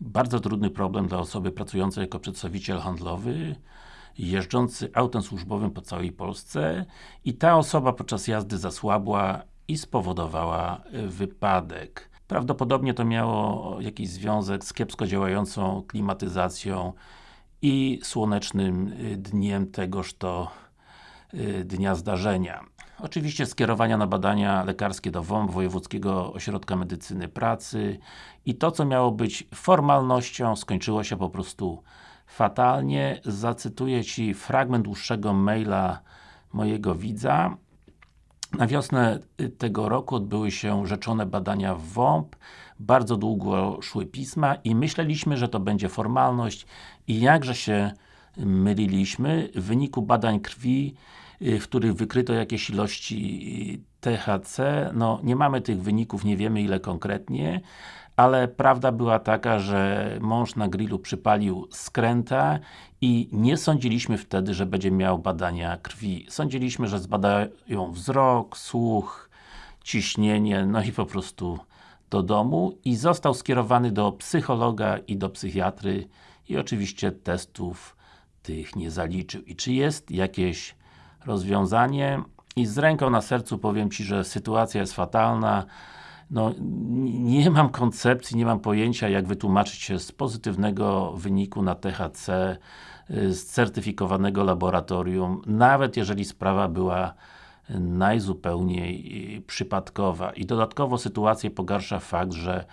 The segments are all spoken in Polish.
bardzo trudny problem dla osoby pracującej jako przedstawiciel handlowy, jeżdżący autem służbowym po całej Polsce i ta osoba podczas jazdy zasłabła i spowodowała wypadek. Prawdopodobnie to miało jakiś związek z kiepsko działającą klimatyzacją i słonecznym dniem tegoż to dnia zdarzenia. Oczywiście skierowania na badania lekarskie do WOMP, Wojewódzkiego Ośrodka Medycyny Pracy i to, co miało być formalnością, skończyło się po prostu fatalnie. Zacytuję Ci fragment dłuższego maila mojego widza. Na wiosnę tego roku odbyły się rzeczone badania w WOMP. Bardzo długo szły pisma i myśleliśmy, że to będzie formalność i jakże się myliliśmy. W wyniku badań krwi w których wykryto jakieś ilości THC, no nie mamy tych wyników, nie wiemy ile konkretnie, ale prawda była taka, że mąż na grillu przypalił skręta i nie sądziliśmy wtedy, że będzie miał badania krwi. Sądziliśmy, że zbadają wzrok, słuch, ciśnienie, no i po prostu do domu i został skierowany do psychologa i do psychiatry i oczywiście testów tych nie zaliczył. I czy jest jakieś rozwiązanie i z ręką na sercu powiem Ci, że sytuacja jest fatalna no, nie mam koncepcji, nie mam pojęcia jak wytłumaczyć się z pozytywnego wyniku na THC y, z certyfikowanego laboratorium, nawet jeżeli sprawa była najzupełniej y, przypadkowa. I dodatkowo sytuację pogarsza fakt, że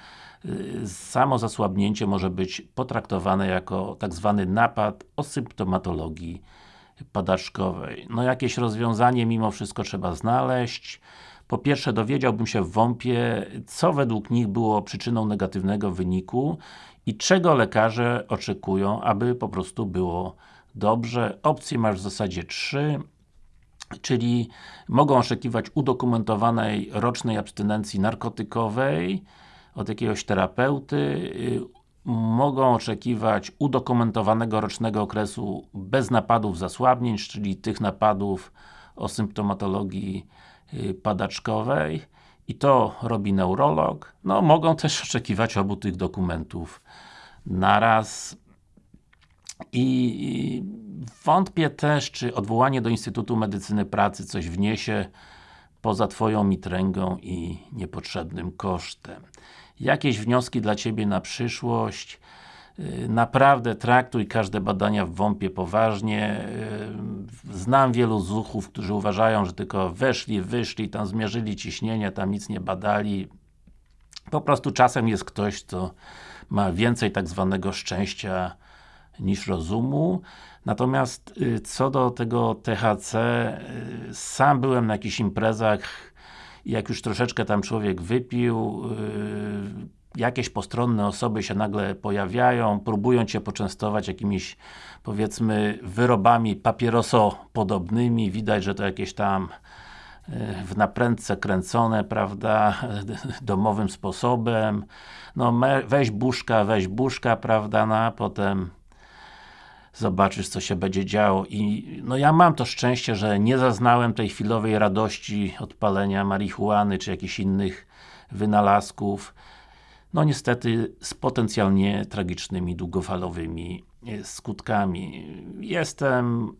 y, samo zasłabnięcie może być potraktowane jako tak zwany napad o symptomatologii padaczkowej. No jakieś rozwiązanie mimo wszystko trzeba znaleźć. Po pierwsze dowiedziałbym się w WOMP-ie, co według nich było przyczyną negatywnego wyniku i czego lekarze oczekują, aby po prostu było dobrze. Opcje masz w zasadzie trzy czyli mogą oczekiwać udokumentowanej rocznej abstynencji narkotykowej od jakiegoś terapeuty, mogą oczekiwać udokumentowanego rocznego okresu bez napadów zasłabnięć, czyli tych napadów o symptomatologii y, padaczkowej. I to robi neurolog. No, mogą też oczekiwać obu tych dokumentów naraz. I wątpię też, czy odwołanie do Instytutu Medycyny Pracy coś wniesie poza Twoją mitręgą i niepotrzebnym kosztem jakieś wnioski dla Ciebie na przyszłość. Y, naprawdę traktuj każde badania w WOMP-ie poważnie. Y, znam wielu zuchów, którzy uważają, że tylko weszli, wyszli, tam zmierzyli ciśnienie, tam nic nie badali. Po prostu czasem jest ktoś, kto ma więcej tak zwanego szczęścia niż rozumu. Natomiast y, co do tego THC, sam byłem na jakichś imprezach jak już troszeczkę tam człowiek wypił, yy, jakieś postronne osoby się nagle pojawiają, próbują Cię poczęstować jakimiś powiedzmy wyrobami papierosopodobnymi, widać, że to jakieś tam yy, w naprędce kręcone, prawda, domowym sposobem, no weź buszka, weź buszka, prawda, no a potem zobaczysz co się będzie działo i no ja mam to szczęście, że nie zaznałem tej chwilowej radości odpalenia marihuany czy jakichś innych wynalazków no niestety z potencjalnie tragicznymi, długofalowymi e, skutkami. Jestem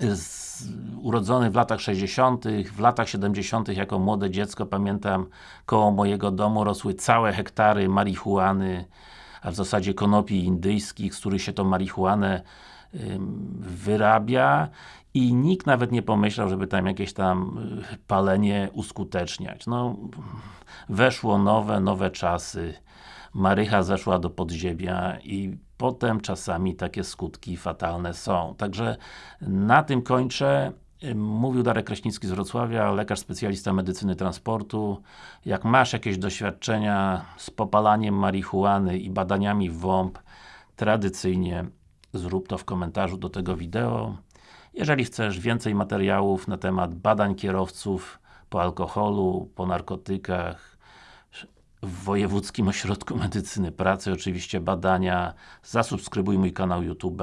z, urodzony w latach 60., w latach 70. jako młode dziecko pamiętam koło mojego domu rosły całe hektary marihuany a w zasadzie konopi indyjskich, z których się tą marihuanę wyrabia i nikt nawet nie pomyślał, żeby tam jakieś tam y, palenie uskuteczniać. No, weszło nowe, nowe czasy, marycha zeszła do podziemia i potem czasami takie skutki fatalne są. Także na tym kończę. Mówił Darek Kraśnicki z Wrocławia, lekarz specjalista medycyny transportu. Jak masz jakieś doświadczenia z popalaniem marihuany i badaniami WOMP, tradycyjnie zrób to w komentarzu do tego wideo. Jeżeli chcesz więcej materiałów na temat badań kierowców po alkoholu, po narkotykach, w Wojewódzkim Ośrodku Medycyny Pracy, oczywiście badania, zasubskrybuj mój kanał YouTube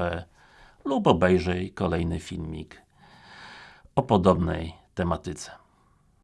lub obejrzyj kolejny filmik o podobnej tematyce.